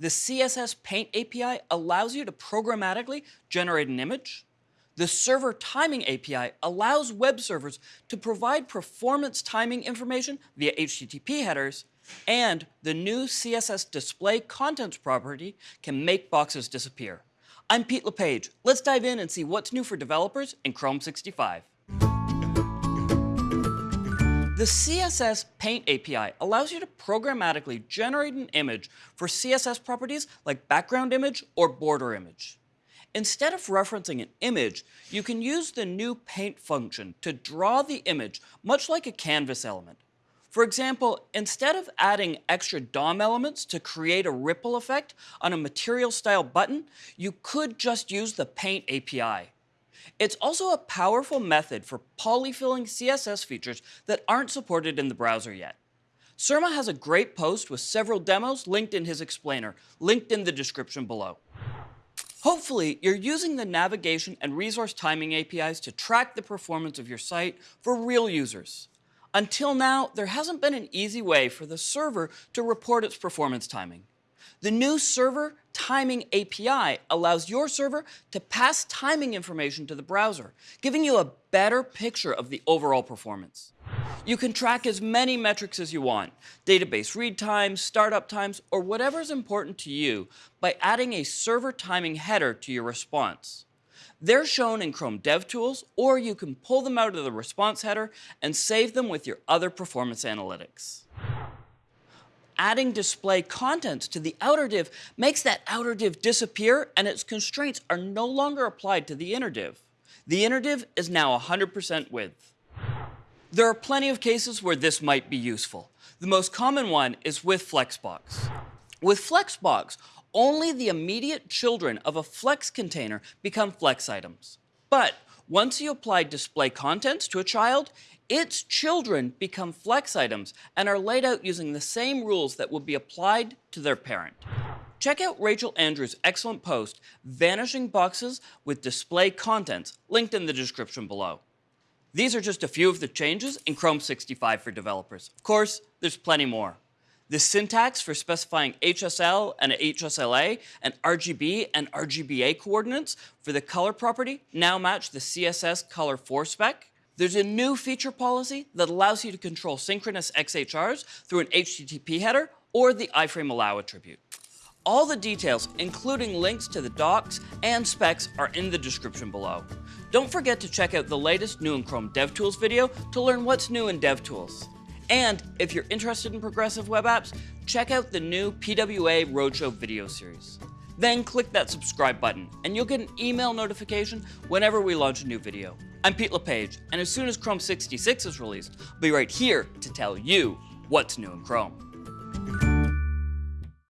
The CSS Paint API allows you to programmatically generate an image. The Server Timing API allows web servers to provide performance timing information via HTTP headers, and the new CSS Display Contents property can make boxes disappear. I'm Pete LePage. Let's dive in and see what's new for developers in Chrome 65. The CSS Paint API allows you to programmatically generate an image for CSS properties like background image or border image. Instead of referencing an image, you can use the new paint function to draw the image much like a canvas element. For example, instead of adding extra DOM elements to create a ripple effect on a material style button, you could just use the Paint API. It's also a powerful method for polyfilling CSS features that aren't supported in the browser yet. Surma has a great post with several demos linked in his explainer, linked in the description below. Hopefully, you're using the navigation and resource timing APIs to track the performance of your site for real users. Until now, there hasn't been an easy way for the server to report its performance timing. The new Server Timing API allows your server to pass timing information to the browser, giving you a better picture of the overall performance. You can track as many metrics as you want, database read times, startup times, or whatever is important to you by adding a server timing header to your response. They're shown in Chrome DevTools, or you can pull them out of the response header and save them with your other performance analytics adding display contents to the outer div makes that outer div disappear and its constraints are no longer applied to the inner div. The inner div is now 100% width. There are plenty of cases where this might be useful. The most common one is with Flexbox. With Flexbox, only the immediate children of a Flex container become Flex items. But once you apply display contents to a child, its children become flex items and are laid out using the same rules that will be applied to their parent. Check out Rachel Andrew's excellent post, Vanishing Boxes with Display Contents, linked in the description below. These are just a few of the changes in Chrome 65 for developers. Of course, there's plenty more. The syntax for specifying HSL and HSLA and RGB and RGBA coordinates for the color property now match the CSS Color 4 spec. There's a new feature policy that allows you to control synchronous XHRs through an HTTP header or the iframe allow attribute. All the details, including links to the docs and specs, are in the description below. Don't forget to check out the latest new in Chrome DevTools video to learn what's new in DevTools. And if you're interested in progressive web apps, check out the new PWA Roadshow video series. Then click that subscribe button, and you'll get an email notification whenever we launch a new video. I'm Pete LePage, and as soon as Chrome 66 is released, I'll be right here to tell you what's new in Chrome.